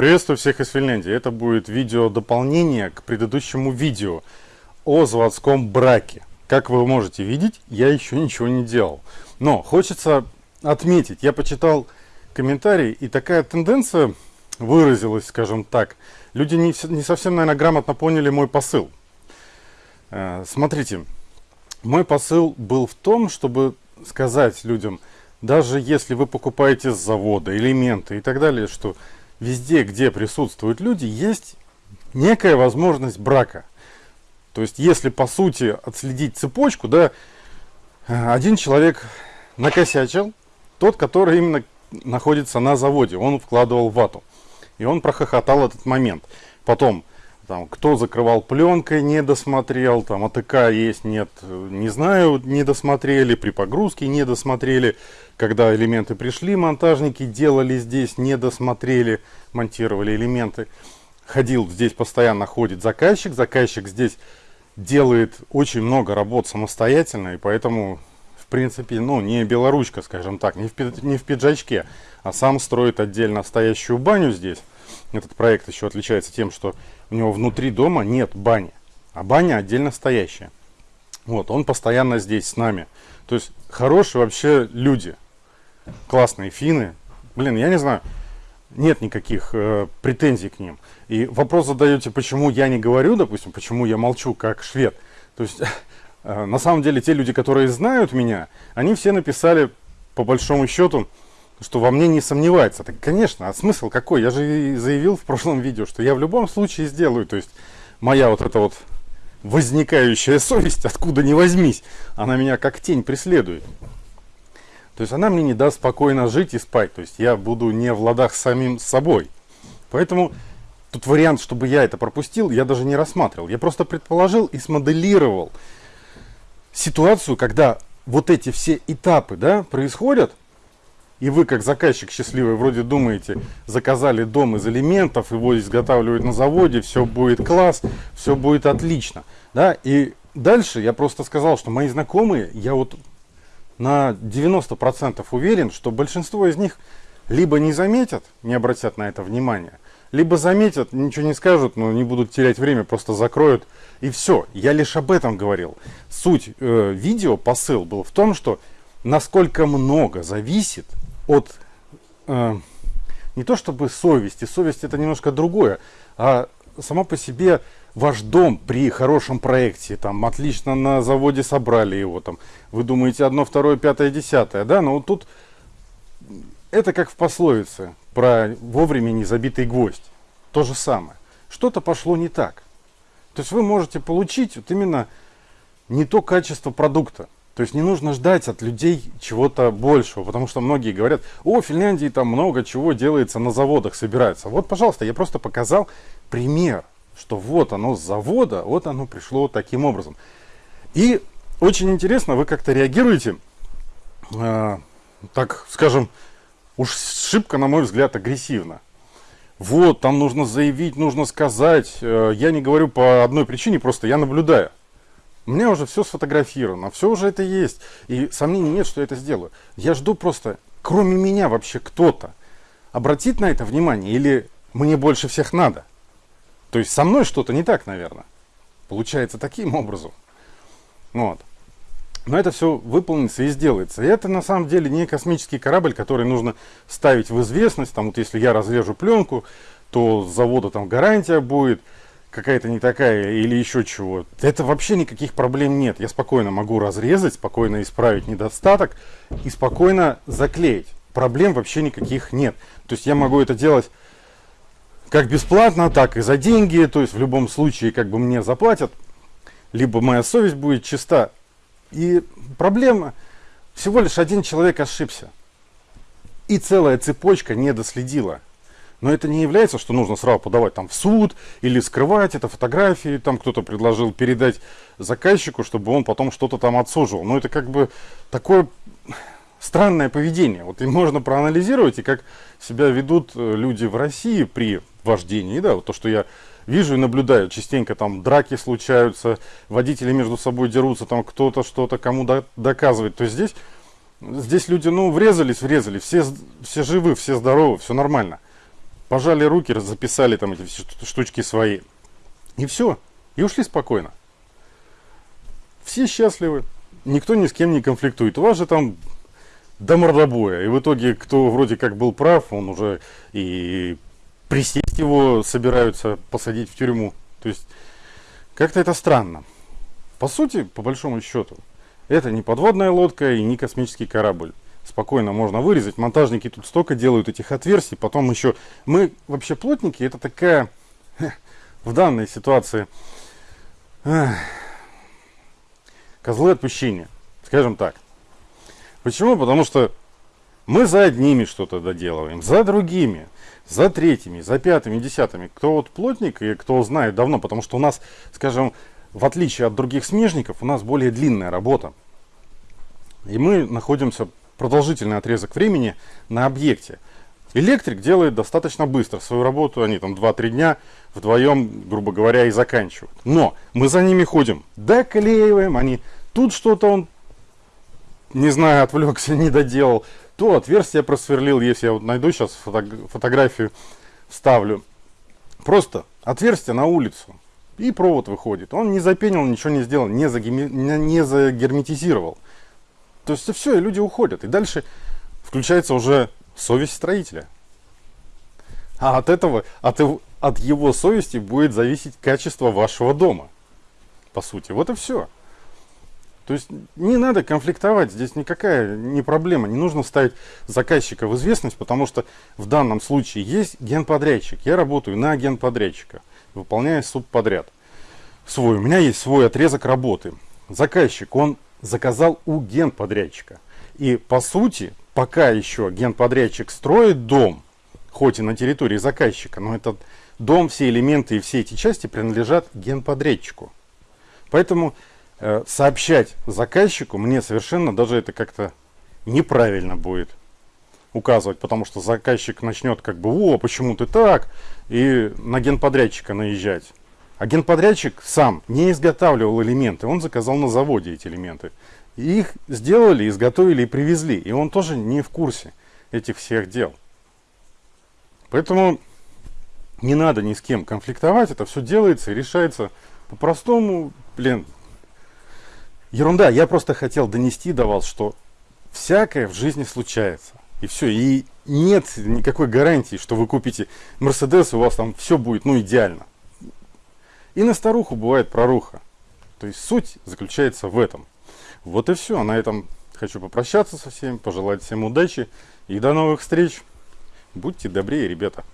Приветствую всех из Финляндии. Это будет видео дополнение к предыдущему видео о заводском браке. Как вы можете видеть, я еще ничего не делал. Но хочется отметить, я почитал комментарии, и такая тенденция выразилась, скажем так. Люди не, не совсем, наверное, грамотно поняли мой посыл. Э, смотрите, мой посыл был в том, чтобы сказать людям, даже если вы покупаете с завода элементы и так далее, что везде, где присутствуют люди, есть некая возможность брака. То есть, если по сути отследить цепочку, да, один человек накосячил, тот, который именно находится на заводе, он вкладывал вату. И он прохохотал этот момент. Потом, там, кто закрывал пленкой, не досмотрел, там, АТК есть, нет, не знаю, не досмотрели, при погрузке не досмотрели, когда элементы пришли, монтажники делали здесь, не досмотрели, монтировали элементы. Ходил здесь постоянно ходит заказчик, заказчик здесь делает очень много работ самостоятельно, и поэтому, в принципе, ну, не белоручка, скажем так, не в, не в пиджачке, а сам строит отдельно стоящую баню здесь. Этот проект еще отличается тем, что у него внутри дома нет бани, а баня отдельно стоящая. Вот, он постоянно здесь с нами. То есть хорошие вообще люди классные финны. Блин, я не знаю, нет никаких э, претензий к ним. И вопрос задаете, почему я не говорю, допустим, почему я молчу как швед. То есть, э, на самом деле, те люди, которые знают меня, они все написали, по большому счету, что во мне не сомневается. Так, конечно, а смысл какой? Я же заявил в прошлом видео, что я в любом случае сделаю. То есть, моя вот эта вот возникающая совесть, откуда не возьмись, она меня как тень преследует. То есть она мне не даст спокойно жить и спать. То есть я буду не в ладах самим собой. Поэтому тут вариант, чтобы я это пропустил, я даже не рассматривал. Я просто предположил и смоделировал ситуацию, когда вот эти все этапы да, происходят, и вы, как заказчик счастливый, вроде думаете, заказали дом из элементов, его изготавливают на заводе, все будет класс, все будет отлично. Да? И дальше я просто сказал, что мои знакомые, я вот на 90% уверен, что большинство из них либо не заметят, не обратят на это внимание, либо заметят, ничего не скажут, но не будут терять время, просто закроют. И все. Я лишь об этом говорил. Суть э, видео, посыл был в том, что насколько много зависит от э, не то чтобы совести, совесть это немножко другое, а само по себе ваш дом при хорошем проекте, там, отлично на заводе собрали его, там, вы думаете одно, второе, пятое, десятое, да, но вот тут это как в пословице про вовремя не забитый гвоздь. То же самое. Что-то пошло не так. То есть вы можете получить вот именно не то качество продукта. То есть не нужно ждать от людей чего-то большего, потому что многие говорят, о, в Финляндии там много чего делается на заводах, собирается. Вот, пожалуйста, я просто показал пример что вот оно с завода, вот оно пришло таким образом. И очень интересно, вы как-то реагируете, э, так скажем, уж шибко, на мой взгляд, агрессивно. Вот, там нужно заявить, нужно сказать. Э, я не говорю по одной причине, просто я наблюдаю. У меня уже все сфотографировано, все уже это есть. И сомнений нет, что я это сделаю. Я жду просто, кроме меня вообще кто-то обратит на это внимание или мне больше всех надо. То есть со мной что-то не так, наверное. Получается таким образом. Вот. Но это все выполнится и сделается. И это на самом деле не космический корабль, который нужно ставить в известность. Там вот если я разрежу пленку, то с завода там гарантия будет какая-то не такая или еще чего. Это вообще никаких проблем нет. Я спокойно могу разрезать, спокойно исправить недостаток и спокойно заклеить. Проблем вообще никаких нет. То есть я могу это делать как бесплатно, так и за деньги. То есть в любом случае как бы мне заплатят, либо моя совесть будет чиста. И проблема, всего лишь один человек ошибся. И целая цепочка не доследила. Но это не является, что нужно сразу подавать там в суд или скрывать это фотографии. Там кто-то предложил передать заказчику, чтобы он потом что-то там отсуживал. Но это как бы такое странное поведение. Вот и можно проанализировать, и как себя ведут э, люди в России при вождении. Да, вот то, что я вижу и наблюдаю, частенько там драки случаются, водители между собой дерутся, там кто-то что-то кому до, доказывает. То есть здесь, здесь люди, ну, врезались, врезали, все, все живы, все здоровы, все нормально. Пожали руки, записали там эти штучки свои. И все. И ушли спокойно. Все счастливы. Никто ни с кем не конфликтует. У вас же там до мордобоя. И в итоге, кто вроде как был прав, он уже и присесть его собираются посадить в тюрьму. То есть, как-то это странно. По сути, по большому счету, это не подводная лодка и не космический корабль. Спокойно можно вырезать. Монтажники тут столько делают этих отверстий. Потом еще... Мы вообще плотники, это такая... В данной ситуации... Козлы отпущения. Скажем так. Почему? Потому что мы за одними что-то доделываем, за другими, за третьими, за пятыми, десятыми. Кто вот плотник и кто знает давно, потому что у нас, скажем, в отличие от других смежников, у нас более длинная работа. И мы находимся продолжительный отрезок времени на объекте. Электрик делает достаточно быстро свою работу, они там 2-3 дня вдвоем, грубо говоря, и заканчивают. Но мы за ними ходим, доклеиваем, они тут что-то он не знаю, отвлекся, не доделал, то отверстие просверлил, если я вот найду сейчас фото фотографию, вставлю. Просто отверстие на улицу, и провод выходит. Он не запенил, ничего не сделал, не, загерметизировал. То есть все, и люди уходят. И дальше включается уже совесть строителя. А от этого, от, от его совести будет зависеть качество вашего дома. По сути, вот и все. То есть не надо конфликтовать, здесь никакая не проблема, не нужно ставить заказчика в известность, потому что в данном случае есть генподрядчик. Я работаю на генподрядчика, выполняя субподряд свой. У меня есть свой отрезок работы. Заказчик, он заказал у генподрядчика. И по сути, пока еще генподрядчик строит дом, хоть и на территории заказчика, но этот дом, все элементы и все эти части принадлежат генподрядчику. Поэтому Э, сообщать заказчику мне совершенно даже это как-то неправильно будет указывать, потому что заказчик начнет как бы, о, почему ты так, и на генподрядчика наезжать. А генподрядчик сам не изготавливал элементы, он заказал на заводе эти элементы. Их сделали, изготовили и привезли, и он тоже не в курсе этих всех дел. Поэтому не надо ни с кем конфликтовать, это все делается и решается по-простому, блин, Ерунда, я просто хотел донести до вас, что всякое в жизни случается. И все, и нет никакой гарантии, что вы купите Мерседес, и у вас там все будет, ну, идеально. И на старуху бывает проруха. То есть суть заключается в этом. Вот и все. На этом хочу попрощаться со всеми, пожелать всем удачи и до новых встреч. Будьте добрее, ребята.